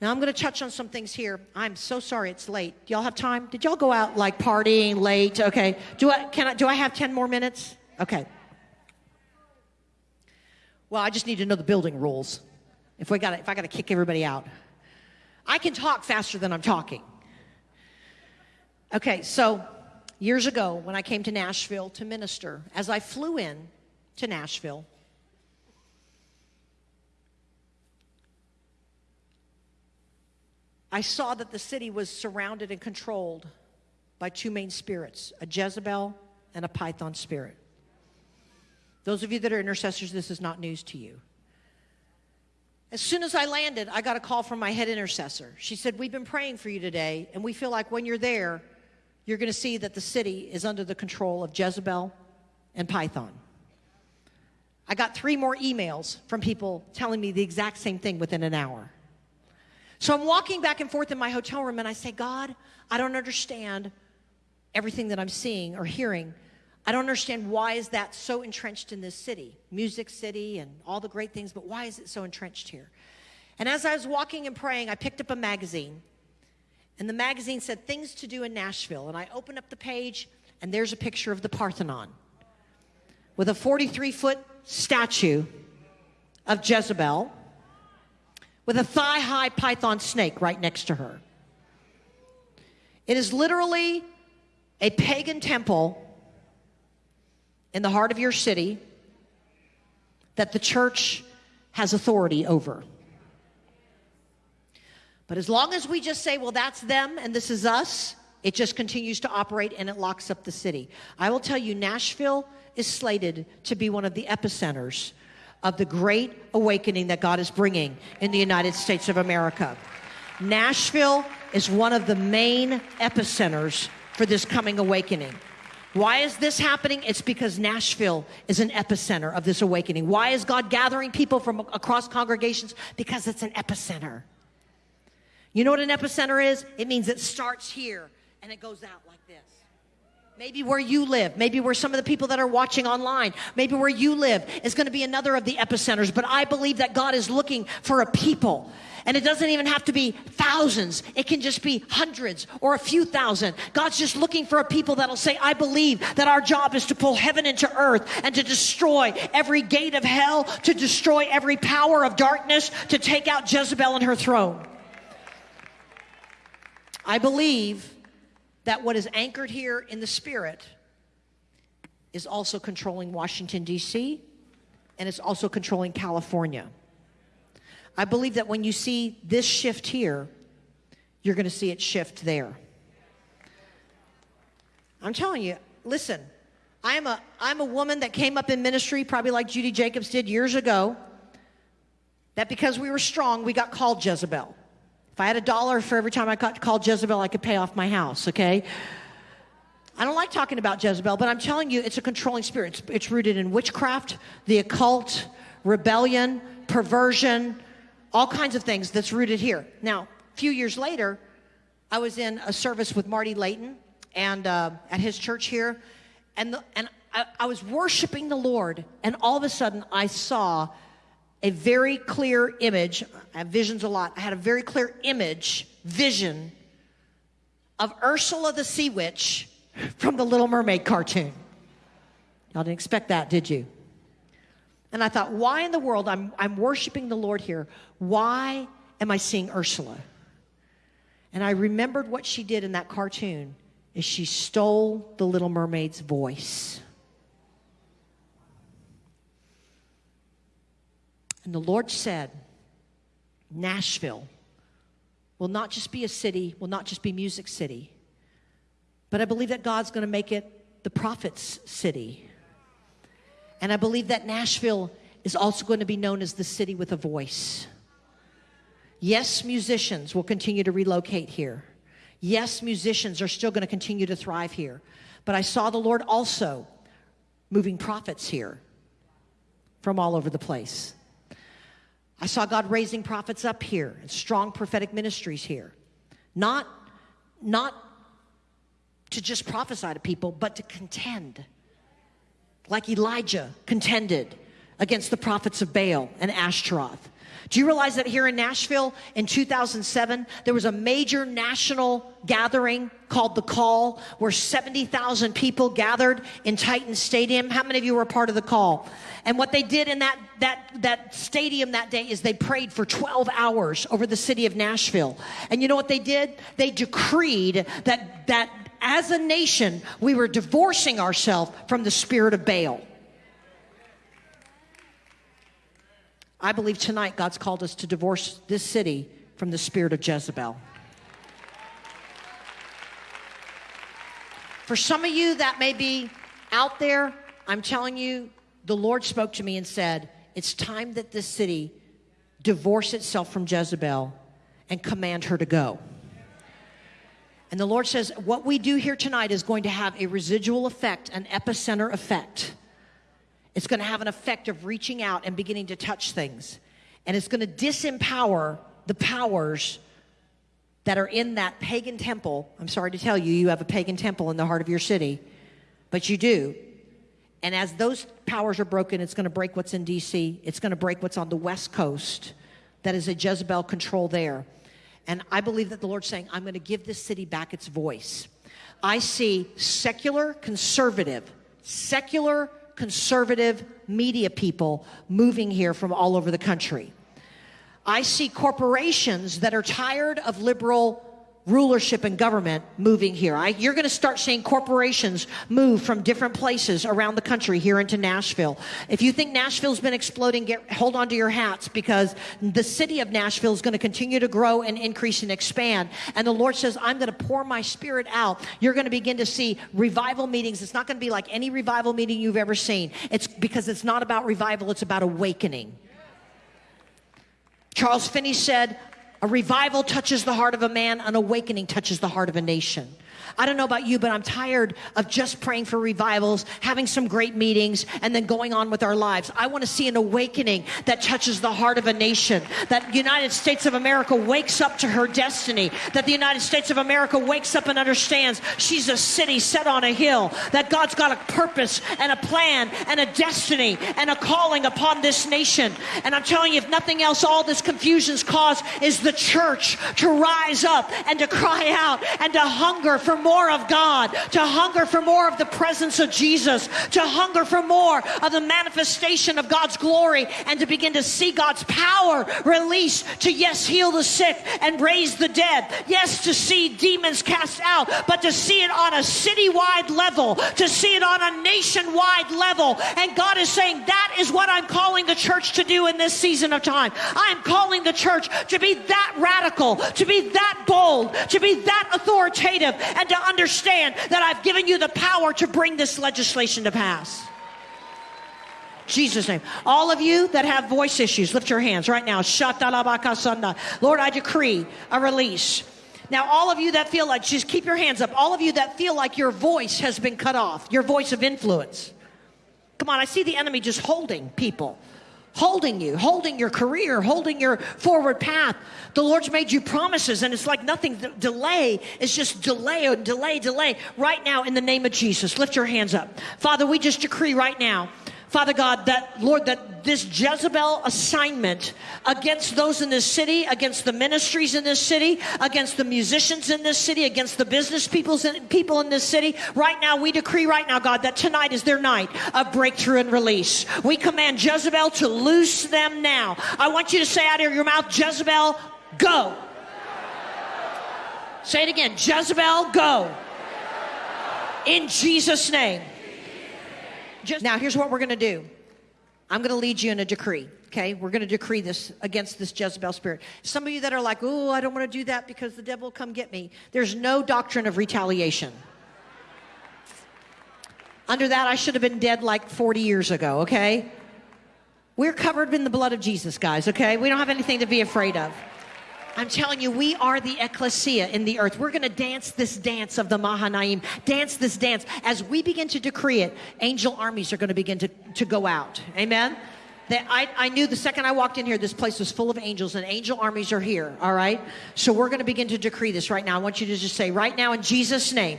Now I'm going to touch on some things here. I'm so sorry it's late. Do y'all have time? Did y'all go out like partying late? Okay. Do I can I do I have 10 more minutes? Okay. Well, I just need to know the building rules. If we got if I got to kick everybody out. I can talk faster than I'm talking. Okay, so years ago when I came to Nashville to minister, as I flew in to Nashville, I saw that the city was surrounded and controlled by two main spirits a Jezebel and a Python spirit. Those of you that are intercessors, this is not news to you. As soon as I landed, I got a call from my head intercessor. She said, We've been praying for you today, and we feel like when you're there, you're going to see that the city is under the control of Jezebel and Python. I got three more emails from people telling me the exact same thing within an hour. So I'm walking back and forth in my hotel room and I say, God, I don't understand everything that I'm seeing or hearing. I don't understand why is that so entrenched in this city, Music City and all the great things, but why is it so entrenched here? And as I was walking and praying, I picked up a magazine. And the magazine said things to do in Nashville. And I opened up the page and there's a picture of the Parthenon with a 43 foot statue of Jezebel with a thigh high python snake right next to her. It is literally a pagan temple in the heart of your city that the church has authority over. But as long as we just say, well, that's them and this is us, it just continues to operate and it locks up the city. I will tell you, Nashville is slated to be one of the epicenters of the great awakening that God is bringing in the United States of America. Nashville is one of the main epicenters for this coming awakening. Why is this happening? It's because Nashville is an epicenter of this awakening. Why is God gathering people from across congregations? Because it's an epicenter. You know what an epicenter is? It means it starts here and it goes out like this. Maybe where you live, maybe where some of the people that are watching online, maybe where you live is going to be another of the epicenters. But I believe that God is looking for a people. And it doesn't even have to be thousands. It can just be hundreds or a few thousand. God's just looking for a people that'll say, I believe that our job is to pull heaven into earth and to destroy every gate of hell, to destroy every power of darkness, to take out Jezebel and her throne. I believe that what is anchored here in the spirit is also controlling Washington, D.C., and it's also controlling California. I believe that when you see this shift here, you're going to see it shift there. I'm telling you, listen, I'm a, I'm a woman that came up in ministry, probably like Judy Jacobs did years ago, that because we were strong, we got called Jezebel. If I had a dollar for every time I called Jezebel, I could pay off my house, okay? I don't like talking about Jezebel, but I'm telling you, it's a controlling spirit. It's, it's rooted in witchcraft, the occult, rebellion, perversion, all kinds of things that's rooted here. Now, a few years later, I was in a service with Marty Layton and uh, at his church here, and, the, and I, I was worshiping the Lord, and all of a sudden I saw a very clear image. I have visions a lot. I had a very clear image, vision of Ursula the Sea Witch from the Little Mermaid cartoon. Y'all didn't expect that, did you? And I thought, why in the world? I'm, I'm worshiping the Lord here. Why am I seeing Ursula? And I remembered what she did in that cartoon is she stole the Little Mermaid's voice. And the Lord said, Nashville will not just be a city, will not just be Music City, but I believe that God's going to make it the prophet's city. And I believe that Nashville is also going to be known as the city with a voice. Yes, musicians will continue to relocate here. Yes, musicians are still going to continue to thrive here. But I saw the Lord also moving prophets here from all over the place. I saw God raising prophets up here and strong prophetic ministries here. Not, not to just prophesy to people, but to contend. Like Elijah contended against the prophets of Baal and Ashtaroth. Do you realize that here in Nashville in 2007, there was a major national gathering called The Call where 70,000 people gathered in Titan Stadium? How many of you were part of the call? And what they did in that, that, that stadium that day is they prayed for 12 hours over the city of Nashville. And you know what they did? They decreed that, that as a nation, we were divorcing ourselves from the spirit of Baal. I believe tonight God's called us to divorce this city from the spirit of Jezebel. For some of you that may be out there, I'm telling you, the Lord spoke to me and said, It's time that this city divorce itself from Jezebel and command her to go. And the Lord says, What we do here tonight is going to have a residual effect, an epicenter effect. It's going to have an effect of reaching out and beginning to touch things. And it's going to disempower the powers that are in that pagan temple. I'm sorry to tell you, you have a pagan temple in the heart of your city, but you do. And as those powers are broken, it's going to break what's in DC, it's going to break what's on the West Coast. That is a Jezebel control there. And I believe that the Lord's saying, I'm going to give this city back its voice. I see secular conservative, secular conservative media people moving here from all over the country. I see corporations that are tired of liberal rulership and government moving here. I, you're going to start seeing corporations move from different places around the country here into Nashville. If you think Nashville's been exploding, get, hold on to your hats because the city of Nashville is going to continue to grow and increase and expand. And the Lord says, I'm going to pour my spirit out. You're going to begin to see revival meetings. It's not going to be like any revival meeting you've ever seen. It's because it's not about revival, it's about awakening. Charles Finney said, a revival touches the heart of a man, an awakening touches the heart of a nation. I don't know about you, but I'm tired of just praying for revivals, having some great meetings, and then going on with our lives. I want to see an awakening that touches the heart of a nation, that United States of America wakes up to her destiny, that the United States of America wakes up and understands she's a city set on a hill, that God's got a purpose and a plan and a destiny and a calling upon this nation. And I'm telling you, if nothing else, all this confusion's cause is the church to rise up and to cry out and to hunger for more of God, to hunger for more of the presence of Jesus, to hunger for more of the manifestation of God's glory, and to begin to see God's power released to, yes, heal the sick and raise the dead. Yes, to see demons cast out, but to see it on a citywide level, to see it on a nationwide level. And God is saying, that is what I'm calling the church to do in this season of time. I'm calling the church to be that radical, to be that bold, to be that authoritative, and to understand that I've given you the power to bring this legislation to pass. Jesus' name. All of you that have voice issues, lift your hands right now. Lord, I decree a release. Now, all of you that feel like, just keep your hands up. All of you that feel like your voice has been cut off, your voice of influence. Come on, I see the enemy just holding people holding you, holding your career, holding your forward path. The Lord's made you promises, and it's like nothing. delay is just delay delay, delay. Right now, in the name of Jesus, lift your hands up. Father, we just decree right now Father God, that, Lord, that this Jezebel assignment against those in this city, against the ministries in this city, against the musicians in this city, against the business peoples in, people in this city, right now, we decree right now, God, that tonight is their night of breakthrough and release. We command Jezebel to loose them now. I want you to say out of your mouth, Jezebel, go. Say it again, Jezebel, go. In Jesus' name. Just now, here's what we're going to do. I'm going to lead you in a decree. Okay, we're going to decree this against this Jezebel spirit. Some of you that are like, "Oh, I don't want to do that because the devil will come get me." There's no doctrine of retaliation. Under that, I should have been dead like 40 years ago. Okay, we're covered in the blood of Jesus, guys. Okay, we don't have anything to be afraid of. I'm telling you, we are the ecclesia in the earth. We're going to dance this dance of the Mahanaim, dance this dance. As we begin to decree it, angel armies are going to begin to, to go out. Amen? That I, I knew the second I walked in here, this place was full of angels, and angel armies are here, all right? So we're going to begin to decree this right now. I want you to just say, right now, in Jesus' name,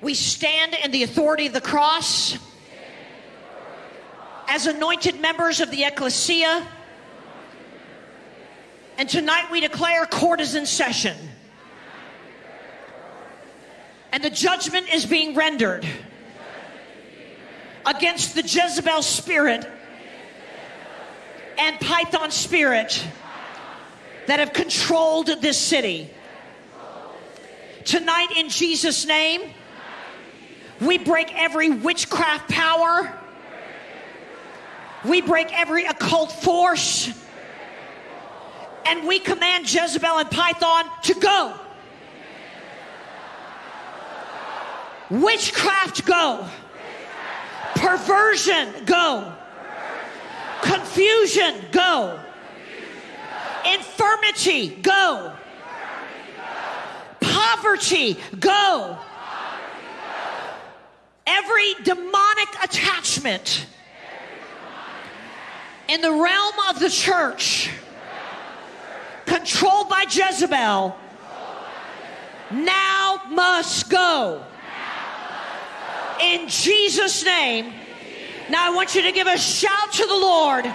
we stand in the authority of the cross as anointed members of the ecclesia And tonight we declare court is in session. And the judgment is being rendered against the Jezebel spirit and Python spirit that have controlled this city. Tonight, in Jesus' name, we break every witchcraft power, we break every occult force, and we command Jezebel and Python to go. Witchcraft, go. Perversion, go. Confusion, go. Infirmity, go. Poverty, go. Every demonic attachment in the realm of the church controlled by Jezebel now must go. In Jesus' name. Now I want you to give a shout to the Lord